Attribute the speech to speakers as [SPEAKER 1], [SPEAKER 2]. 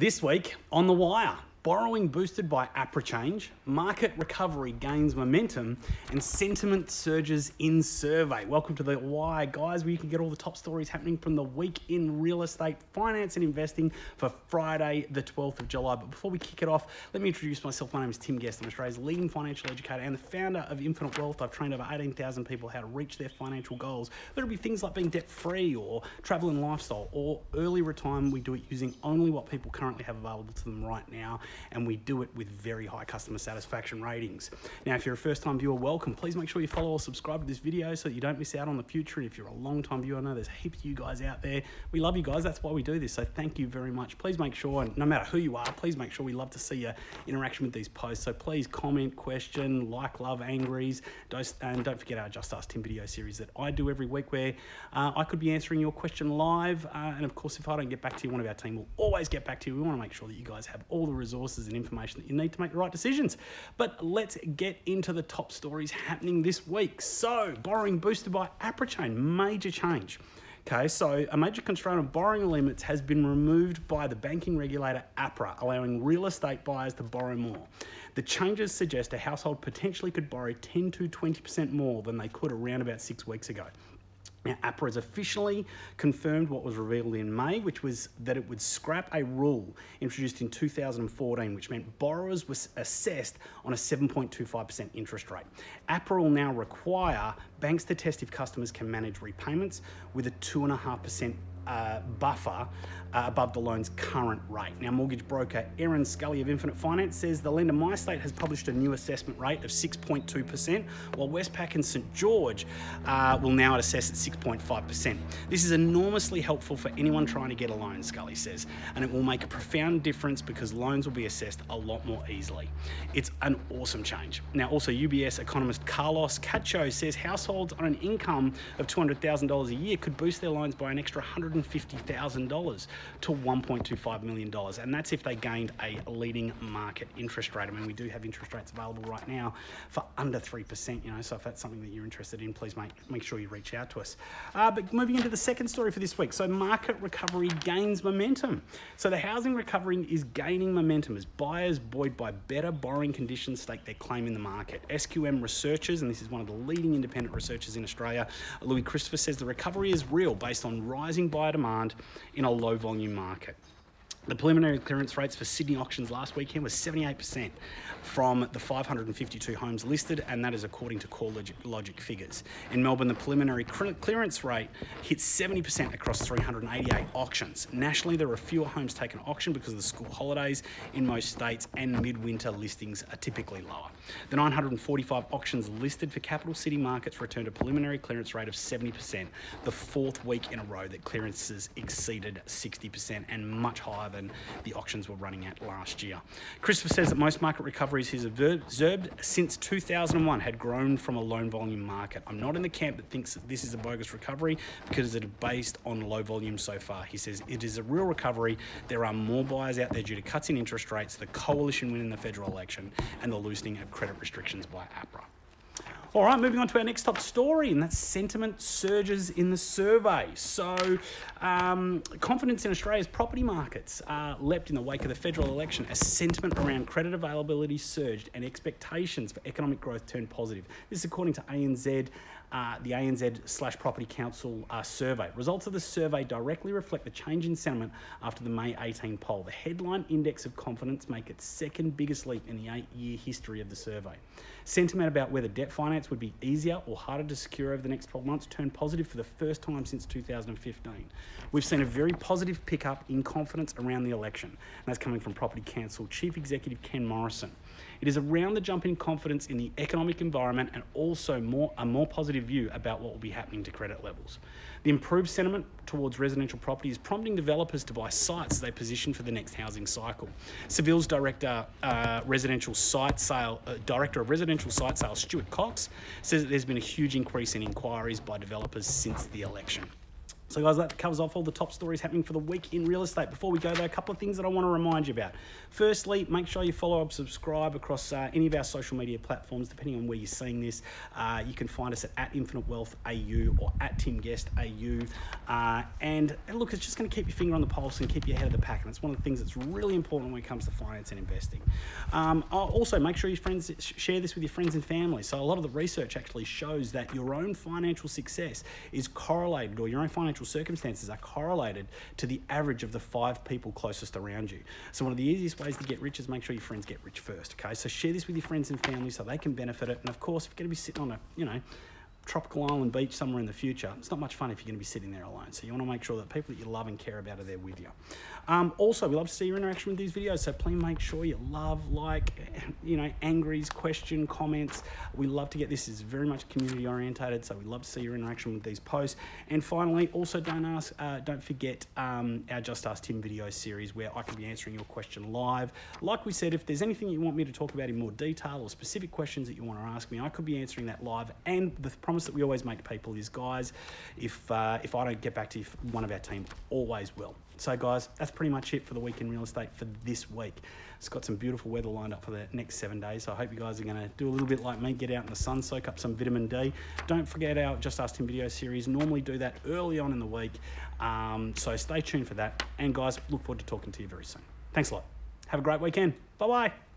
[SPEAKER 1] This week on The Wire, borrowing boosted by APRA change, market recovery gains momentum, and sentiment surges in survey. Welcome to The Wire, guys, where you can get all the top stories happening from the week in real estate, finance, and investing for Friday, the 12th of July. But before we kick it off, let me introduce myself. My name is Tim Guest. I'm Australia's leading financial educator and the founder of Infinite Wealth. I've trained over 18,000 people how to reach their financial goals. It be things like being debt free or travel and lifestyle or early retirement, we do it using only what people currently have available to them right now and we do it with very high customer satisfaction ratings. Now, if you're a first time viewer, welcome. Please make sure you follow or subscribe to this video so that you don't miss out on the future. And if you're a long time viewer, I know there's heaps of you guys out there. We love you guys. That's why we do this. So thank you very much. Please make sure, and no matter who you are, please make sure we love to see your interaction with these posts. So please comment, question, like, love, angries, and don't forget our Just Ask Tim video series that I do every week where uh, I could be answering your question live. Uh, and of course, if I don't get back to you, one of our team will always get back to you. We want to make sure that you guys have all the resources and information that you need to make the right decisions. But let's get into the top stories happening this week. So, borrowing boosted by APRA major change. Okay, so a major constraint on borrowing limits has been removed by the banking regulator APRA, allowing real estate buyers to borrow more. The changes suggest a household potentially could borrow 10 to 20% more than they could around about six weeks ago. Now, APRA has officially confirmed what was revealed in May, which was that it would scrap a rule introduced in 2014, which meant borrowers were assessed on a 7.25% interest rate. APRA will now require banks to test if customers can manage repayments with a 2.5% uh, buffer uh, above the loan's current rate. Now, mortgage broker Erin Scully of Infinite Finance says the lender MyState has published a new assessment rate of 6.2%, while Westpac and St George uh, will now assess at 6.5%. This is enormously helpful for anyone trying to get a loan, Scully says, and it will make a profound difference because loans will be assessed a lot more easily. It's an awesome change. Now, also UBS economist Carlos Cacho says households on an income of $200,000 a year could boost their loans by an extra $150,000 to $1.25 million. And that's if they gained a leading market interest rate. I mean, we do have interest rates available right now for under 3%, you know, so if that's something that you're interested in, please make, make sure you reach out to us. Uh, but moving into the second story for this week. So market recovery gains momentum. So the housing recovery is gaining momentum as buyers buoyed by better borrowing conditions stake their claim in the market. SQM researchers, and this is one of the leading independent researchers in Australia, Louis Christopher says the recovery is real based on rising buyer demand in a low volume volume market. The preliminary clearance rates for Sydney auctions last weekend was 78% from the 552 homes listed, and that is according to CoreLogic Logic figures. In Melbourne, the preliminary clearance rate hit 70% across 388 auctions. Nationally, there are fewer homes taken auction because of the school holidays in most states, and midwinter listings are typically lower. The 945 auctions listed for capital city markets returned a preliminary clearance rate of 70%, the fourth week in a row that clearances exceeded 60% and much higher than the auctions were running at last year. Christopher says that most market recoveries he's observed since 2001 had grown from a low volume market. I'm not in the camp that thinks that this is a bogus recovery because it is based on low volume so far. He says it is a real recovery. There are more buyers out there due to cuts in interest rates, the coalition win in the federal election, and the loosening of credit restrictions by APRA. All right, moving on to our next top story, and that's sentiment surges in the survey. So, um, confidence in Australia's property markets uh, leapt in the wake of the federal election as sentiment around credit availability surged and expectations for economic growth turned positive. This is according to ANZ uh, the ANZ slash Property Council uh, survey. Results of the survey directly reflect the change in sentiment after the May 18 poll. The headline index of confidence make its second biggest leap in the eight-year history of the survey. Sentiment about whether debt finance would be easier or harder to secure over the next 12 months turned positive for the first time since 2015. We've seen a very positive pickup in confidence around the election, and that's coming from Property Council Chief Executive Ken Morrison. It is around the jump in confidence in the economic environment and also more a more positive view about what will be happening to credit levels. The improved sentiment towards residential property is prompting developers to buy sites as they position for the next housing cycle. Savills director, uh, residential site sale, uh, director of residential site sales, Stuart Cox, says that there's been a huge increase in inquiries by developers since the election. So, guys, that covers off all the top stories happening for the week in real estate. Before we go, there, a couple of things that I want to remind you about. Firstly, make sure you follow up, subscribe across uh, any of our social media platforms, depending on where you're seeing this. Uh, you can find us at, at Infinite Wealth AU or at Tim Guest AU. Uh, and, and look, it's just going to keep your finger on the pulse and keep you ahead of the pack. And it's one of the things that's really important when it comes to finance and investing. Um, also, make sure your friends share this with your friends and family. So, a lot of the research actually shows that your own financial success is correlated, or your own financial circumstances are correlated to the average of the five people closest around you. So one of the easiest ways to get rich is make sure your friends get rich first. Okay, so share this with your friends and family so they can benefit it. And of course, if you're going to be sitting on a, you know, tropical island beach somewhere in the future, it's not much fun if you're going to be sitting there alone. So you want to make sure that people that you love and care about are there with you. Um, also, we love to see your interaction with these videos, so please make sure you love, like, you know, angries, question, comments. We love to get this. is very much community orientated, so we love to see your interaction with these posts. And finally, also don't ask, uh, don't forget um, our Just Ask Tim video series where I can be answering your question live. Like we said, if there's anything you want me to talk about in more detail or specific questions that you want to ask me, I could be answering that live. And the promise that we always make people is, guys, if uh, if I don't get back to you, one of our team always will. So, guys, that's pretty much it for the week in real estate for this week. It's got some beautiful weather lined up for the next seven days. So I hope you guys are going to do a little bit like me, get out in the sun, soak up some vitamin D. Don't forget our Just Ask Tim video series. Normally do that early on in the week. Um, so stay tuned for that. And guys, look forward to talking to you very soon. Thanks a lot. Have a great weekend. Bye bye.